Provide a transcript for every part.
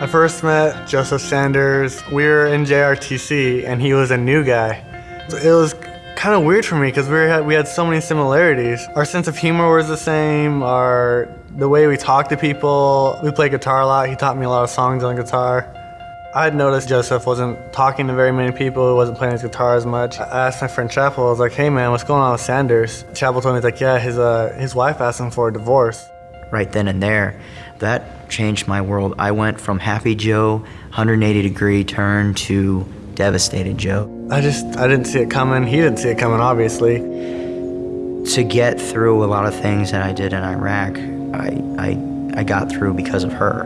I first met Joseph Sanders. We were in JRTC and he was a new guy. It was kind of weird for me because we had we had so many similarities. Our sense of humor was the same. Our the way we talked to people. We played guitar a lot. He taught me a lot of songs on guitar. I had noticed Joseph wasn't talking to very many people, he wasn't playing his guitar as much. I asked my friend Chapel, I was like, hey man, what's going on with Sanders? Chapel told me, like, yeah, his, uh, his wife asked him for a divorce. Right then and there, that changed my world. I went from happy Joe, 180 degree turn to devastated Joe. I just, I didn't see it coming. He didn't see it coming, obviously. To get through a lot of things that I did in Iraq, I, I, I got through because of her.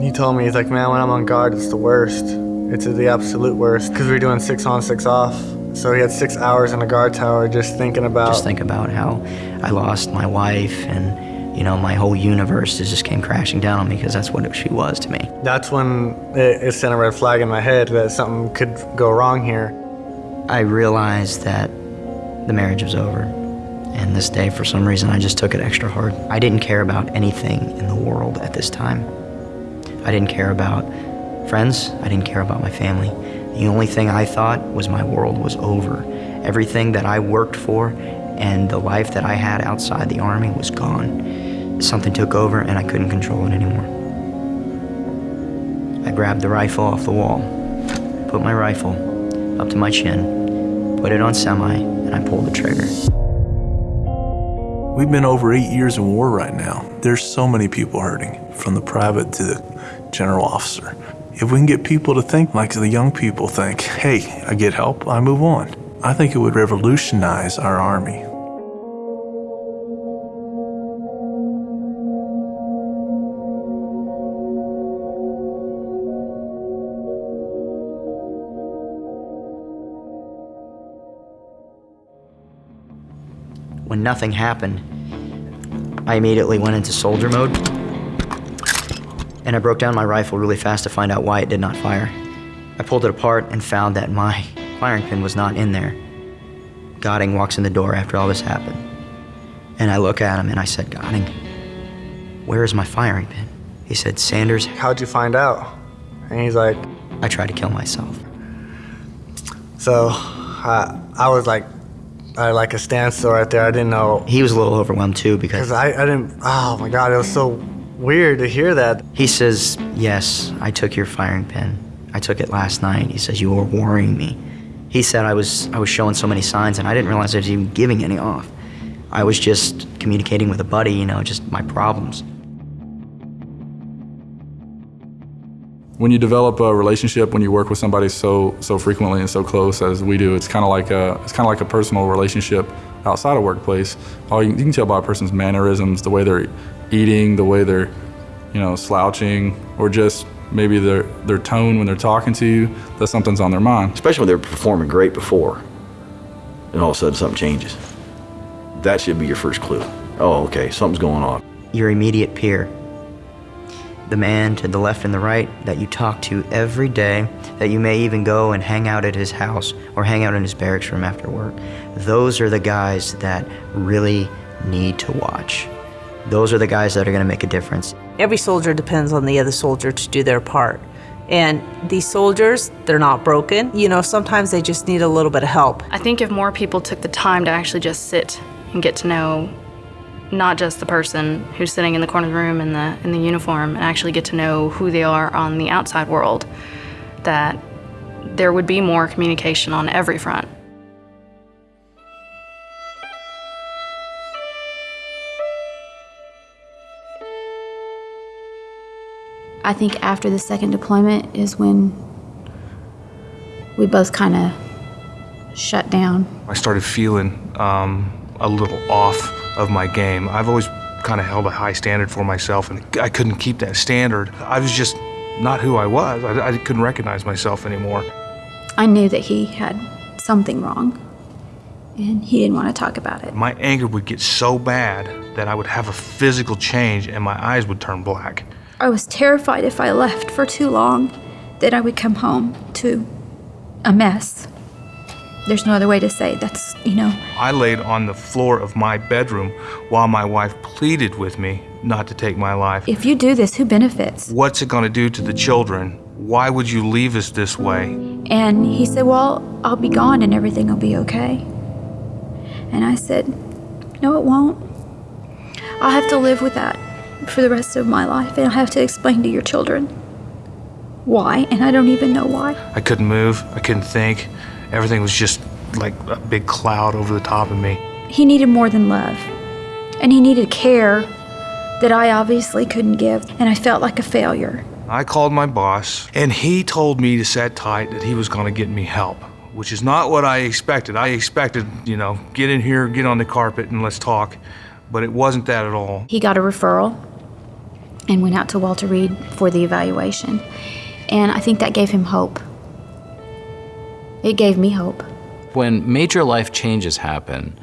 He told me, he's like, man, when I'm on guard, it's the worst. It's the absolute worst, because we were doing six on, six off. So he had six hours in a guard tower just thinking about... Just think about how I lost my wife and you know, my whole universe just came crashing down on me because that's what she was to me. That's when it, it sent a red flag in my head that something could go wrong here. I realized that the marriage was over. And this day, for some reason, I just took it extra hard. I didn't care about anything in the world at this time. I didn't care about friends. I didn't care about my family. The only thing I thought was my world was over. Everything that I worked for and the life that I had outside the Army was gone. Something took over and I couldn't control it anymore. I grabbed the rifle off the wall, put my rifle up to my chin, put it on semi, and I pulled the trigger. We've been over eight years in war right now. There's so many people hurting, from the private to the general officer. If we can get people to think like the young people think, hey, I get help, I move on. I think it would revolutionize our Army. When nothing happened, I immediately went into soldier mode and I broke down my rifle really fast to find out why it did not fire. I pulled it apart and found that my firing pin was not in there. Godding walks in the door after all this happened. And I look at him and I said, Godding, where is my firing pin? He said, Sanders. How'd you find out? And he's like, I tried to kill myself. So I, I was like, I like a standstill right there. I didn't know. He was a little overwhelmed too because I, I didn't, oh my God, it was so weird to hear that. He says, yes, I took your firing pin. I took it last night. He says, you were worrying me. He said I was, I was showing so many signs and I didn't realize I was even giving any off. I was just communicating with a buddy, you know, just my problems. When you develop a relationship, when you work with somebody so so frequently and so close as we do, it's kind of like a it's kind of like a personal relationship outside of workplace. All you, you can tell by a person's mannerisms, the way they're eating, the way they're you know slouching, or just maybe their their tone when they're talking to you, that something's on their mind. Especially when they're performing great before, and all of a sudden something changes. That should be your first clue. Oh, okay, something's going on. Your immediate peer the man to the left and the right that you talk to every day, that you may even go and hang out at his house or hang out in his barracks room after work. Those are the guys that really need to watch. Those are the guys that are going to make a difference. Every soldier depends on the other soldier to do their part. And these soldiers, they're not broken. You know, sometimes they just need a little bit of help. I think if more people took the time to actually just sit and get to know not just the person who's sitting in the corner of the room in the, in the uniform and actually get to know who they are on the outside world, that there would be more communication on every front. I think after the second deployment is when we both kind of shut down. I started feeling um, a little off of my game. I've always kind of held a high standard for myself, and I couldn't keep that standard. I was just not who I was. I, I couldn't recognize myself anymore. I knew that he had something wrong, and he didn't want to talk about it. My anger would get so bad that I would have a physical change and my eyes would turn black. I was terrified if I left for too long that I would come home to a mess. There's no other way to say that's, you know. I laid on the floor of my bedroom while my wife pleaded with me not to take my life. If you do this, who benefits? What's it going to do to the children? Why would you leave us this way? And he said, Well, I'll be gone and everything will be okay. And I said, No, it won't. I'll have to live with that for the rest of my life, and I'll have to explain to your children why, and I don't even know why. I couldn't move. I couldn't think. Everything was just like a big cloud over the top of me. He needed more than love, and he needed care that I obviously couldn't give, and I felt like a failure. I called my boss, and he told me to set tight that he was going to get me help, which is not what I expected. I expected, you know, get in here, get on the carpet, and let's talk. But it wasn't that at all. He got a referral and went out to Walter Reed for the evaluation. And I think that gave him hope. It gave me hope. When major life changes happen,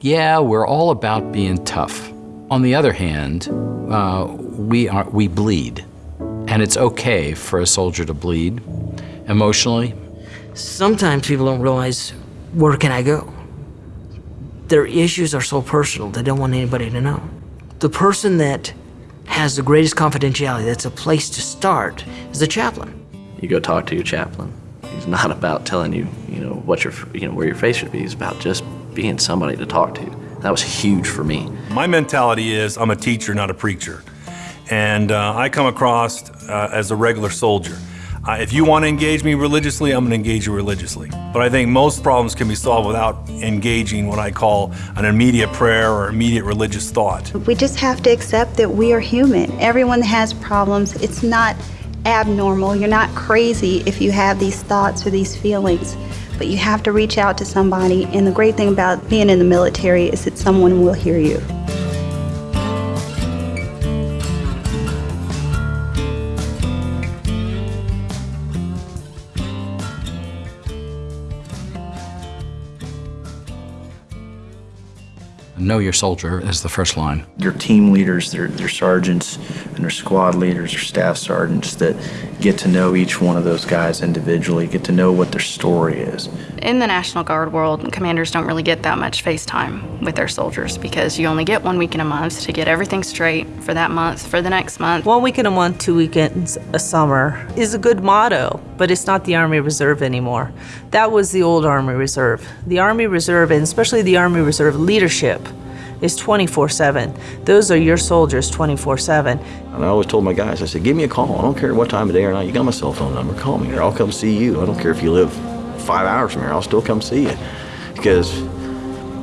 yeah, we're all about being tough. On the other hand, uh, we, are, we bleed. And it's okay for a soldier to bleed emotionally. Sometimes people don't realize where can I go? Their issues are so personal, they don't want anybody to know. The person that has the greatest confidentiality, that's a place to start, is the chaplain. You go talk to your chaplain. He's not about telling you, you know, what your, you know, where your face should be. He's about just being somebody to talk to. That was huge for me. My mentality is I'm a teacher, not a preacher. And uh, I come across uh, as a regular soldier. Uh, if you want to engage me religiously, I'm going to engage you religiously. But I think most problems can be solved without engaging what I call an immediate prayer or immediate religious thought. We just have to accept that we are human. Everyone has problems. It's not abnormal. You're not crazy if you have these thoughts or these feelings. But you have to reach out to somebody. And the great thing about being in the military is that someone will hear you. Know your soldier is the first line. Your team leaders, their, their sergeants, and their squad leaders or staff sergeants that get to know each one of those guys individually, get to know what their story is. In the National Guard world, commanders don't really get that much face time with their soldiers because you only get one weekend a month to get everything straight for that month, for the next month. One weekend a month, two weekends a summer is a good motto, but it's not the Army Reserve anymore. That was the old Army Reserve. The Army Reserve, and especially the Army Reserve leadership, is 24-7. Those are your soldiers 24-7. And I always told my guys, I said, give me a call. I don't care what time of day or night. You got my cell phone number. Call me or I'll come see you. I don't care if you live five hours from here. I'll still come see you. Because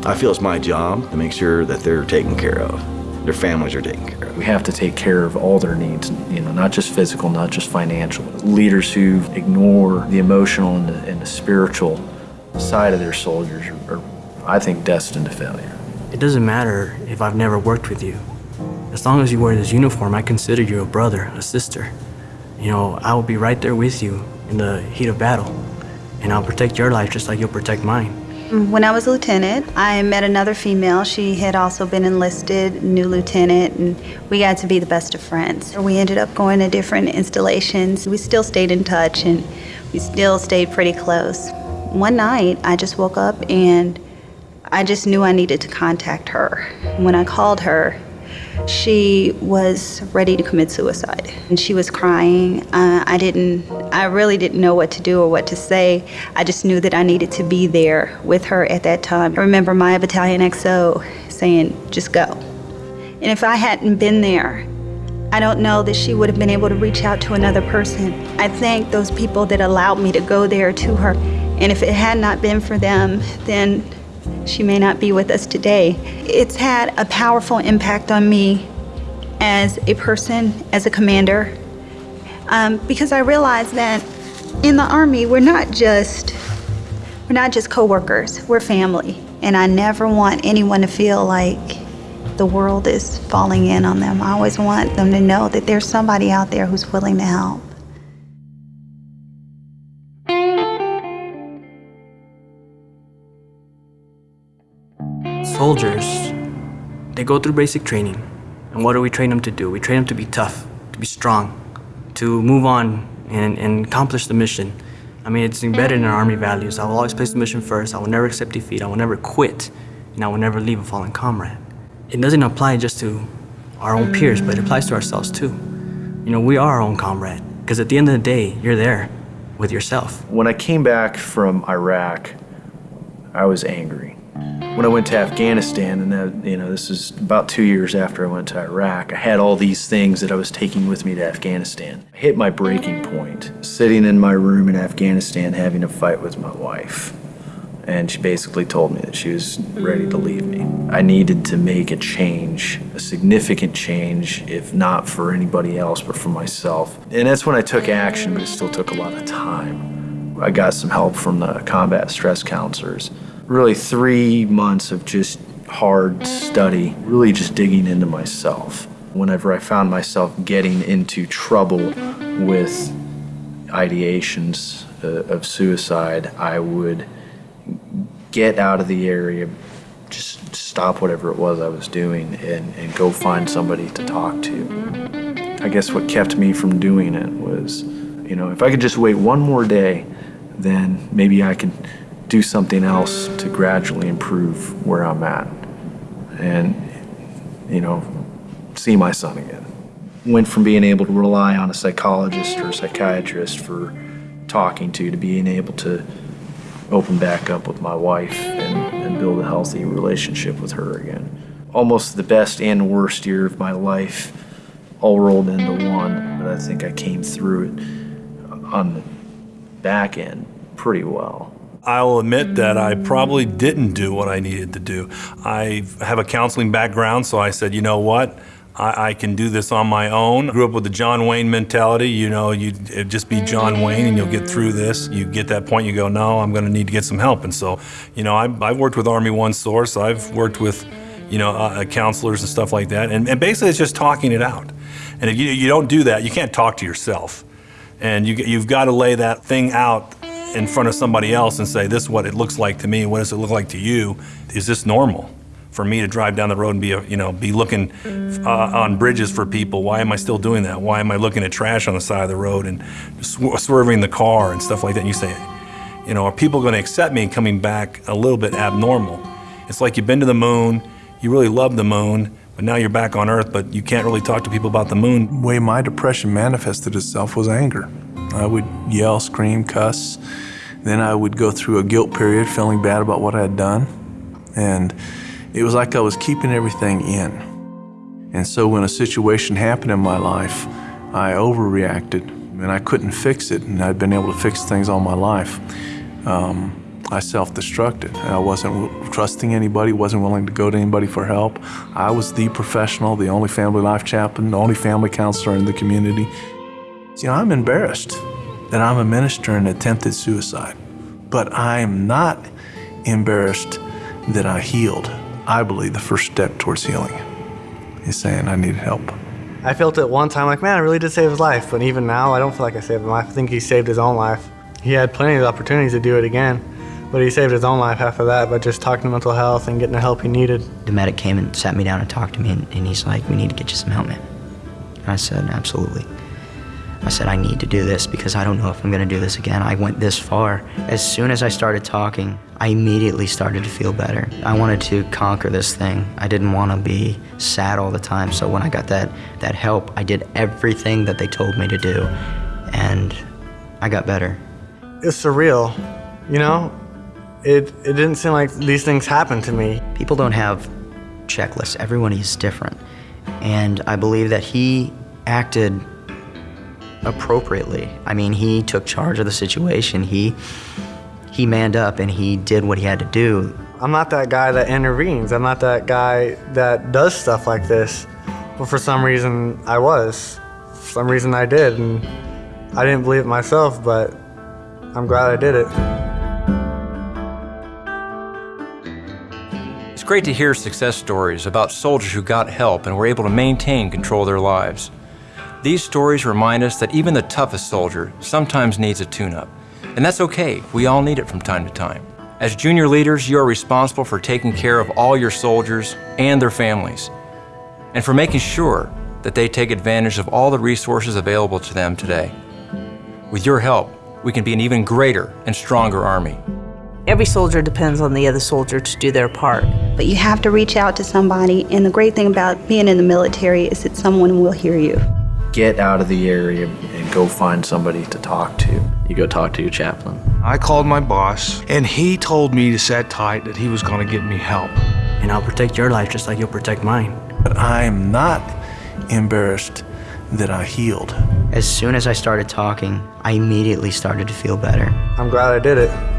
I feel it's my job to make sure that they're taken care of. Their families are taken care of. We have to take care of all their needs, you know, not just physical, not just financial. Leaders who ignore the emotional and the, and the spiritual side of their soldiers are, are, I think, destined to failure. It doesn't matter if I've never worked with you. As long as you wear this uniform, I consider you a brother, a sister. You know, I will be right there with you in the heat of battle, and I'll protect your life just like you'll protect mine. When I was a lieutenant, I met another female. She had also been enlisted, new lieutenant, and we got to be the best of friends. We ended up going to different installations. We still stayed in touch, and we still stayed pretty close. One night, I just woke up and I just knew I needed to contact her. When I called her, she was ready to commit suicide. And she was crying. Uh, I didn't, I really didn't know what to do or what to say. I just knew that I needed to be there with her at that time. I remember my battalion XO saying, just go. And if I hadn't been there, I don't know that she would have been able to reach out to another person. I thank those people that allowed me to go there to her. And if it had not been for them, then she may not be with us today. It's had a powerful impact on me as a person, as a commander, um, because I realized that in the Army, we're not just we're not just coworkers, we're family. And I never want anyone to feel like the world is falling in on them. I always want them to know that there's somebody out there who's willing to help. Soldiers, they go through basic training. And what do we train them to do? We train them to be tough, to be strong, to move on and, and accomplish the mission. I mean, it's embedded in our Army values. I will always place the mission first. I will never accept defeat. I will never quit. And I will never leave a fallen comrade. It doesn't apply just to our own peers, but it applies to ourselves too. You know, we are our own comrade because at the end of the day, you're there with yourself. When I came back from Iraq, I was angry. When I went to Afghanistan, and that, you know, this is about two years after I went to Iraq, I had all these things that I was taking with me to Afghanistan. I hit my breaking point, sitting in my room in Afghanistan having a fight with my wife. And she basically told me that she was ready to leave me. I needed to make a change, a significant change, if not for anybody else, but for myself. And that's when I took action, but it still took a lot of time. I got some help from the combat stress counselors really three months of just hard study, really just digging into myself. Whenever I found myself getting into trouble with ideations uh, of suicide, I would get out of the area, just stop whatever it was I was doing, and, and go find somebody to talk to. I guess what kept me from doing it was, you know, if I could just wait one more day, then maybe I could do something else to gradually improve where I'm at and, you know, see my son again. Went from being able to rely on a psychologist or a psychiatrist for talking to to being able to open back up with my wife and, and build a healthy relationship with her again. Almost the best and worst year of my life all rolled into one, but I think I came through it on the back end pretty well. I'll admit that I probably didn't do what I needed to do. I have a counseling background, so I said, you know what? I, I can do this on my own. Grew up with the John Wayne mentality, you know, you just be John Wayne and you'll get through this. You get that point, you go, no, I'm gonna need to get some help. And so, you know, I've, I've worked with Army One Source, I've worked with, you know, uh, counselors and stuff like that. And, and basically it's just talking it out. And if you, you don't do that, you can't talk to yourself. And you, you've got to lay that thing out in front of somebody else and say, this is what it looks like to me, what does it look like to you? Is this normal? For me to drive down the road and be, you know, be looking uh, on bridges for people, why am I still doing that? Why am I looking at trash on the side of the road and sw swerving the car and stuff like that? And you say, you know, are people going to accept me coming back a little bit abnormal? It's like you've been to the moon, you really love the moon, but now you're back on Earth, but you can't really talk to people about the moon. The way my depression manifested itself was anger. I would yell, scream, cuss. Then I would go through a guilt period, feeling bad about what I had done. And it was like I was keeping everything in. And so when a situation happened in my life, I overreacted and I couldn't fix it. And I'd been able to fix things all my life. Um, I self-destructed. I wasn't trusting anybody, wasn't willing to go to anybody for help. I was the professional, the only family life chaplain, the only family counselor in the community. You know, I'm embarrassed that I'm a minister in attempted suicide, but I am not embarrassed that I healed. I believe the first step towards healing is saying I needed help. I felt it one time like, man, I really did save his life. But even now, I don't feel like I saved him. I think he saved his own life. He had plenty of opportunities to do it again, but he saved his own life after that by just talking to mental health and getting the help he needed. The medic came and sat me down and talked to me, and, and he's like, we need to get you some help, man. And I said, absolutely. I said, I need to do this because I don't know if I'm going to do this again. I went this far. As soon as I started talking, I immediately started to feel better. I wanted to conquer this thing. I didn't want to be sad all the time. So when I got that, that help, I did everything that they told me to do, and I got better. It's surreal, you know? It, it didn't seem like these things happened to me. People don't have checklists. Everyone is different. And I believe that he acted appropriately. I mean, he took charge of the situation. He he manned up and he did what he had to do. I'm not that guy that intervenes. I'm not that guy that does stuff like this. But for some reason, I was. For some reason, I did. And I didn't believe it myself, but I'm glad I did it. It's great to hear success stories about soldiers who got help and were able to maintain control of their lives. These stories remind us that even the toughest soldier sometimes needs a tune-up. And that's okay, we all need it from time to time. As junior leaders, you are responsible for taking care of all your soldiers and their families, and for making sure that they take advantage of all the resources available to them today. With your help, we can be an even greater and stronger Army. Every soldier depends on the other soldier to do their part. But you have to reach out to somebody, and the great thing about being in the military is that someone will hear you. Get out of the area and go find somebody to talk to. You go talk to your chaplain. I called my boss, and he told me to set tight that he was going to get me help. And I'll protect your life just like you'll protect mine. But I am not embarrassed that I healed. As soon as I started talking, I immediately started to feel better. I'm glad I did it.